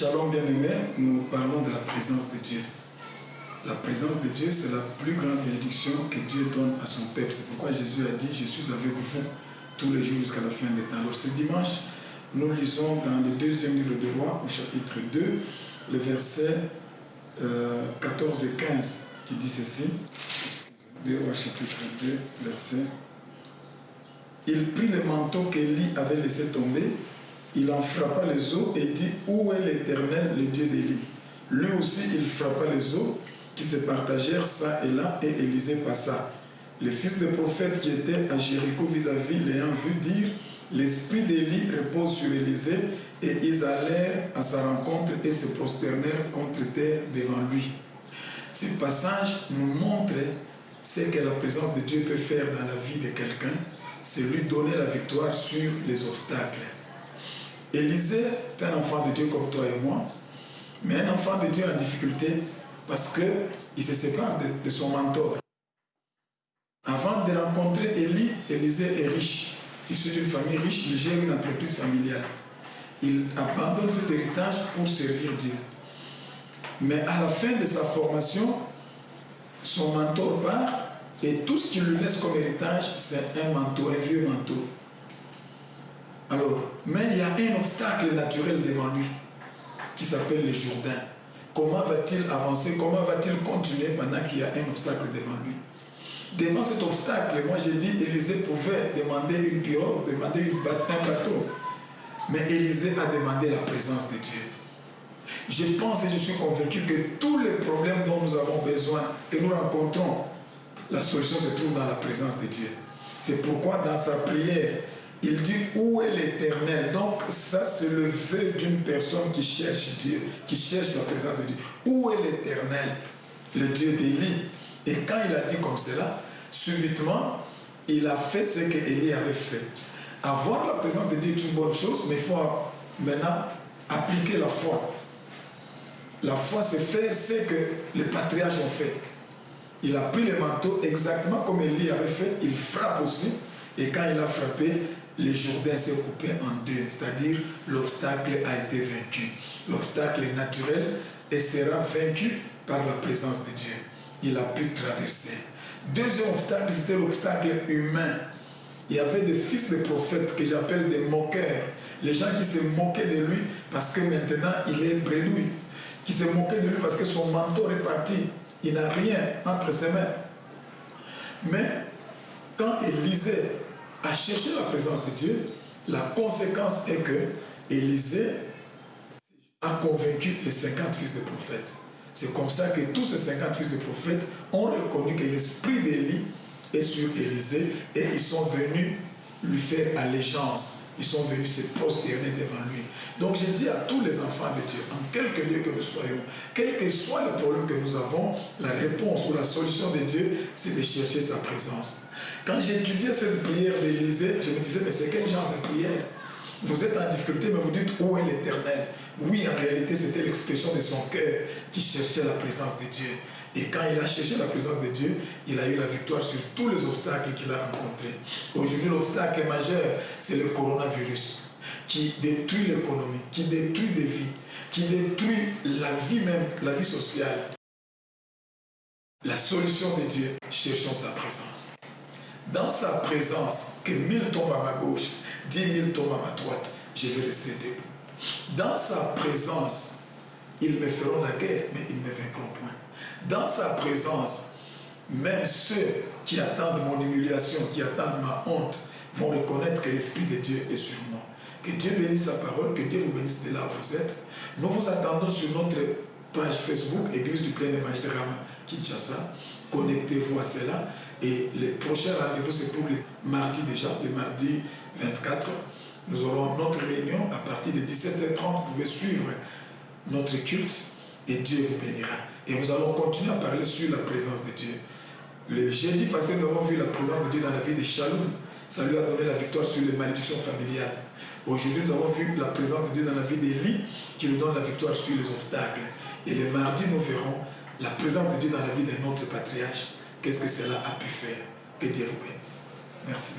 Shalom bien-aimé, nous parlons de la présence de Dieu. La présence de Dieu, c'est la plus grande bénédiction que Dieu donne à son peuple. C'est pourquoi Jésus a dit, je suis avec vous tous les jours jusqu'à la fin des temps. Alors ce dimanche, nous lisons dans le deuxième livre de Roi, au chapitre 2, le verset 14 et 15, qui dit ceci. 2 Rois chapitre 2, verset. Il prit le manteau qu'Élie avait laissé tomber, il en frappa les eaux et dit Où est l'Éternel, le Dieu d'Élie Lui aussi, il frappa les eaux qui se partagèrent ça et là, et Élisée passa. Les fils des prophètes qui étaient à Jéricho vis-à-vis l'ayant vu dire L'esprit d'Élie repose sur Élisée, et ils allèrent à sa rencontre et se prosternèrent contre terre devant lui. Ce passage nous montre ce que la présence de Dieu peut faire dans la vie de quelqu'un, c'est lui donner la victoire sur les obstacles. Élisée, c'est un enfant de Dieu comme toi et moi, mais un enfant de Dieu en difficulté parce qu'il se sépare de, son mentor. Avant de rencontrer Élie, Élisée est riche. Issu d'une famille riche, il gère une entreprise familiale. Il abandonne cet héritage pour servir Dieu. Mais à la fin de sa formation, son mentor part et tout ce qu'il lui laisse comme héritage, c'est un manteau, un vieux manteau. Alors, mais il y a un obstacle naturel devant lui qui s'appelle le Jourdain. Comment va-t-il avancer? Comment va-t-il continuer pendant qu'il y a un obstacle devant lui? Devant cet obstacle, moi j'ai dit, Élisée pouvait demander une pirogue, demander une, un bateau. Mais Élisée a demandé la présence de Dieu. Je pense et je suis convaincu que tous les problèmes dont nous avons besoin, que nous rencontrons, la solution se trouve dans la présence de Dieu. C'est pourquoi dans sa prière, il dit où est l'éternel? Donc ça c'est le vœu d'une personne qui cherche Dieu, qui cherche la présence de Dieu. Où est l'éternel? Le Dieu d'Élie. Et quand il a dit comme cela, subitement, il a fait ce qu'Élie avait fait. Avoir la présence de Dieu est une bonne chose, mais il faut maintenant appliquer la foi. La foi, c'est faire ce que les patriarches ont fait. Il a pris le manteau exactement comme Élie avait fait, il frappe aussi, et quand il a frappé, le Jourdain s'est coupé en deux, c'est-à-dire l'obstacle a été vaincu. L'obstacle naturel et sera vaincu par la présence de Dieu. Il a pu traverser. Deuxième obstacle, c'était l'obstacle humain. Il y avait des fils de prophètes que j'appelle des moqueurs. Les gens qui se moquaient de lui parce que maintenant il est bredouille. Qui se moquaient de lui parce que son mentor est parti. Il n'a rien entre ses mains. Mais quand Élisée a cherché la présence de Dieu, la conséquence est que Élisée a convaincu les 50 fils de prophètes. C'est comme ça que tous ces 50 fils de prophètes ont reconnu que l'esprit d'Élie est sur Élisée et ils sont venus lui faire allégeance. Ils sont venus se prosterner devant lui. Donc je dis à tous les enfants de Dieu, en quelque lieu que nous soyons, quel que soit le problème que nous avons, la réponse ou la solution de Dieu, c'est de chercher sa présence. Quand j'étudiais cette prière d'Élysée, je me disais, mais c'est quel genre de prière? Vous êtes en difficulté, mais vous dites, où est l'éternel? Oui, en réalité, c'était l'expression de son cœur qui cherchait la présence de Dieu. Et quand il a cherché la présence de Dieu, il a eu la victoire sur tous les obstacles qu'il a rencontrés. Aujourd'hui, l'obstacle majeur, c'est le coronavirus qui détruit l'économie, qui détruit des vies, qui détruit la vie même, la vie sociale. La solution de Dieu, cherchons sa présence. Dans sa présence, que mille tombent à ma gauche, dix mille tombent à ma droite, je vais rester debout. Dans sa présence, ils me feront la guerre, mais ils ne me vaincront point. Dans sa présence, même ceux qui attendent mon humiliation, qui attendent ma honte, vont reconnaître que l'Esprit de Dieu est sur moi. Que Dieu bénisse sa parole, que Dieu vous bénisse de là où vous êtes. Nous vous attendons sur notre page Facebook, Église du plein évangile Kinshasa. Connectez-vous à cela. Et le prochain rendez-vous, c'est pour le mardi déjà, le mardi 24. Nous aurons notre réunion à partir de 17h30. Vous pouvez suivre notre culte et Dieu vous bénira. Et nous allons continuer à parler sur la présence de Dieu. Le jeudi passé, nous avons vu la présence de Dieu dans la vie de Shalom. Ça lui a donné la victoire sur les malédictions familiales. Aujourd'hui, nous avons vu la présence de Dieu dans la vie d'Élie qui nous donne la victoire sur les obstacles. Et le mardi, nous verrons la présence de Dieu dans la vie de notre patriarche. Qu'est-ce que cela a pu faire? Que Dieu vous bénisse. Merci.